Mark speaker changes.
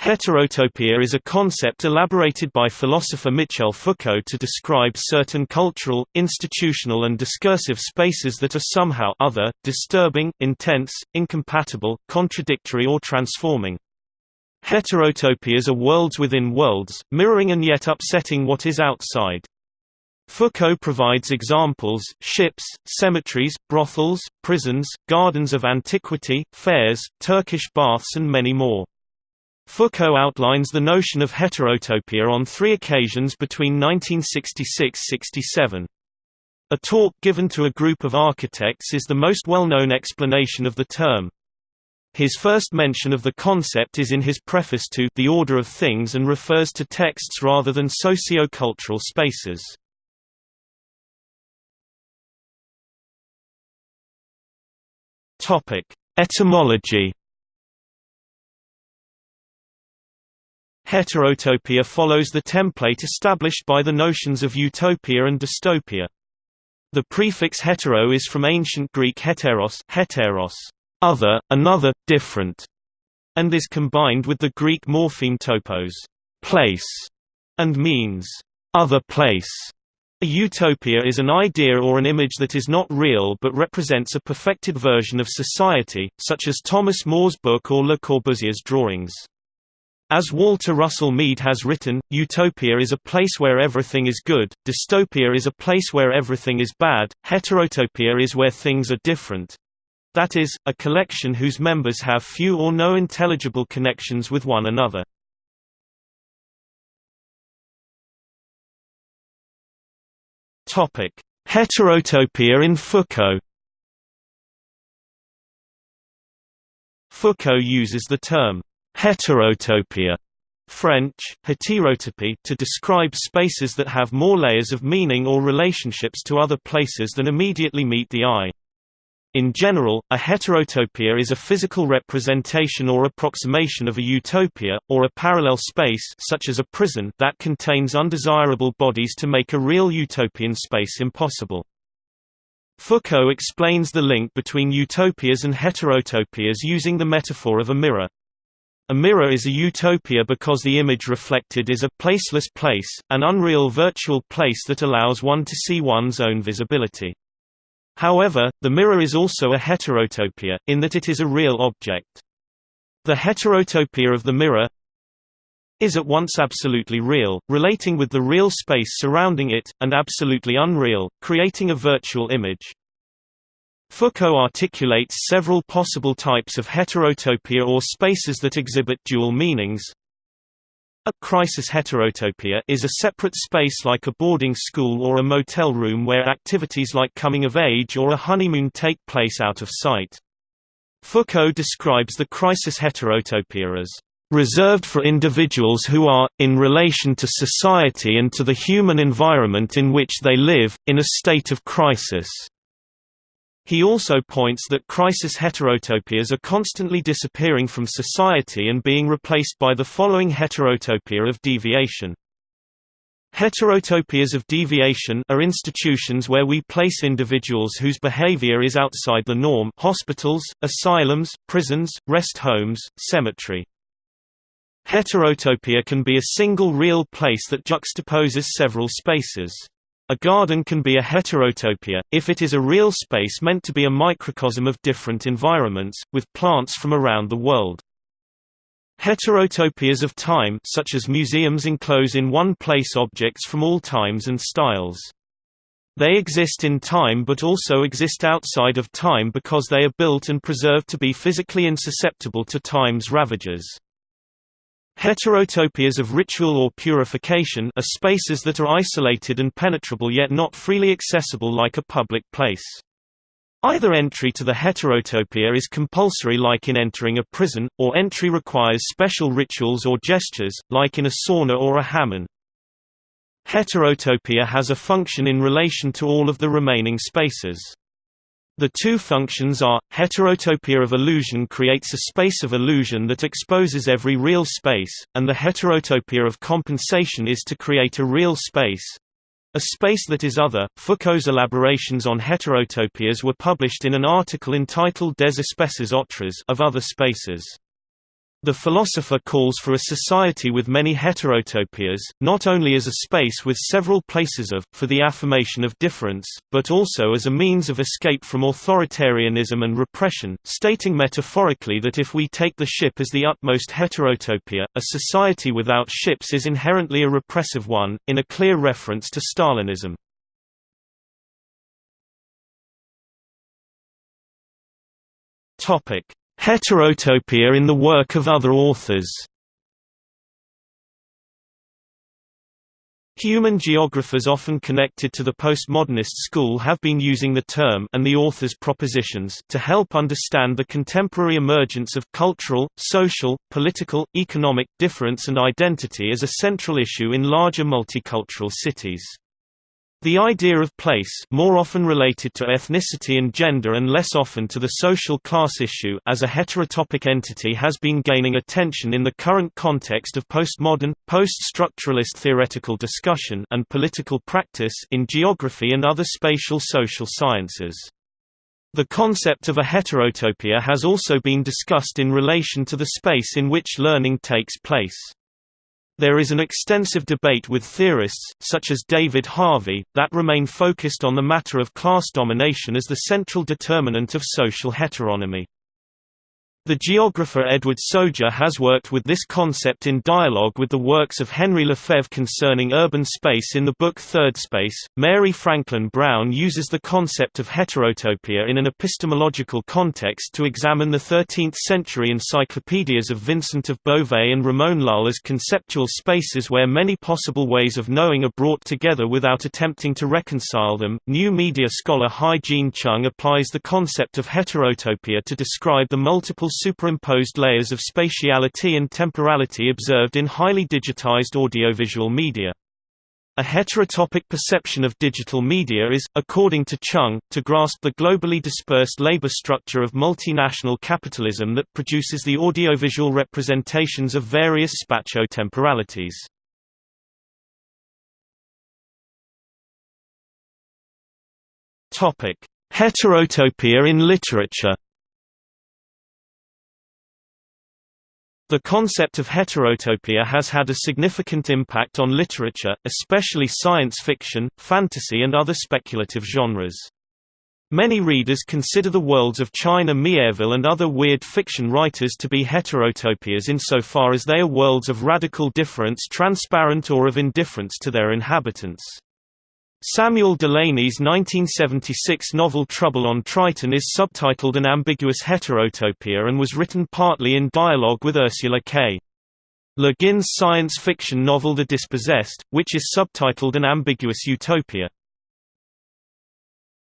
Speaker 1: Heterotopia is a concept elaborated by philosopher Michel Foucault to describe certain cultural, institutional and discursive spaces that are somehow other, disturbing, intense, incompatible, contradictory or transforming. Heterotopias are worlds within worlds, mirroring and yet upsetting what is outside. Foucault provides examples, ships, cemeteries, brothels, prisons, gardens of antiquity, fairs, Turkish baths and many more. Foucault outlines the notion of heterotopia on three occasions between 1966–67. A talk given to a group of architects is the most well-known explanation of the term. His first mention of the concept is in his preface to The Order of Things and refers to texts rather than socio-cultural spaces. Etymology Heterotopia follows the template established by the notions of utopia and dystopia. The prefix hetero is from ancient Greek heteros, heteros other, another, different, and is combined with the Greek morpheme topos place, and means other place. A utopia is an idea or an image that is not real but represents a perfected version of society, such as Thomas More's book or Le Corbusier's drawings. As Walter Russell Mead has written, utopia is a place where everything is good, dystopia is a place where everything is bad, heterotopia is where things are different. That is, a collection whose members have few or no intelligible connections with one another. Heterotopia in Foucault Foucault uses the term Heterotopia French, heterotopie to describe spaces that have more layers of meaning or relationships to other places than immediately meet the eye. In general, a heterotopia is a physical representation or approximation of a utopia, or a parallel space such as a prison that contains undesirable bodies to make a real utopian space impossible. Foucault explains the link between utopias and heterotopias using the metaphor of a mirror. A mirror is a utopia because the image reflected is a placeless place, an unreal virtual place that allows one to see one's own visibility. However, the mirror is also a heterotopia, in that it is a real object. The heterotopia of the mirror is at once absolutely real, relating with the real space surrounding it, and absolutely unreal, creating a virtual image. Foucault articulates several possible types of heterotopia or spaces that exhibit dual meanings. A crisis heterotopia is a separate space like a boarding school or a motel room where activities like coming of age or a honeymoon take place out of sight. Foucault describes the crisis heterotopia as reserved for individuals who are, in relation to society and to the human environment in which they live, in a state of crisis. He also points that crisis heterotopias are constantly disappearing from society and being replaced by the following heterotopia of deviation. Heterotopias of deviation are institutions where we place individuals whose behavior is outside the norm hospitals, asylums, prisons, rest homes, cemetery. Heterotopia can be a single real place that juxtaposes several spaces. A garden can be a heterotopia, if it is a real space meant to be a microcosm of different environments, with plants from around the world. Heterotopias of time such as museums enclose in one place objects from all times and styles. They exist in time but also exist outside of time because they are built and preserved to be physically insusceptible to time's ravages. Heterotopias of ritual or purification are spaces that are isolated and penetrable yet not freely accessible like a public place. Either entry to the heterotopia is compulsory like in entering a prison, or entry requires special rituals or gestures, like in a sauna or a hammam. Heterotopia has a function in relation to all of the remaining spaces. The two functions are, heterotopia of illusion creates a space of illusion that exposes every real space, and the heterotopia of compensation is to create a real space, a space that is other. Foucault's elaborations on heterotopias were published in an article entitled Des espaces autres of other spaces. The philosopher calls for a society with many heterotopias, not only as a space with several places of, for the affirmation of difference, but also as a means of escape from authoritarianism and repression, stating metaphorically that if we take the ship as the utmost heterotopia, a society without ships is inherently a repressive one, in a clear reference to Stalinism. Topic Heterotopia in the work of other authors Human geographers often connected to the postmodernist school have been using the term and the author's propositions to help understand the contemporary emergence of cultural, social, political, economic difference and identity as a central issue in larger multicultural cities. The idea of place more often related to ethnicity and gender and less often to the social class issue as a heterotopic entity has been gaining attention in the current context of postmodern, post-structuralist theoretical discussion and political practice in geography and other spatial social sciences. The concept of a heterotopia has also been discussed in relation to the space in which learning takes place. There is an extensive debate with theorists, such as David Harvey, that remain focused on the matter of class domination as the central determinant of social heteronomy. The geographer Edward Soja has worked with this concept in dialogue with the works of Henri Lefebvre concerning urban space in the book Third Space. Mary Franklin Brown uses the concept of heterotopia in an epistemological context to examine the 13th century encyclopedias of Vincent of Beauvais and Ramon Llull as conceptual spaces where many possible ways of knowing are brought together without attempting to reconcile them. New media scholar Hye Jean Chung applies the concept of heterotopia to describe the multiple superimposed layers of spatiality and temporality observed in highly digitized audiovisual media. A heterotopic perception of digital media is, according to Chung, to grasp the globally dispersed labor structure of multinational capitalism that produces the audiovisual representations of various spatio-temporalities. Heterotopia in literature The concept of heterotopia has had a significant impact on literature, especially science fiction, fantasy and other speculative genres. Many readers consider the worlds of China Miéville and other weird fiction writers to be heterotopias insofar as they are worlds of radical difference transparent or of indifference to their inhabitants. Samuel Delany's 1976 novel Trouble on Triton is subtitled An Ambiguous Heterotopia and was written partly in dialogue with Ursula K. Le Guin's science fiction novel The Dispossessed, which is subtitled An Ambiguous Utopia.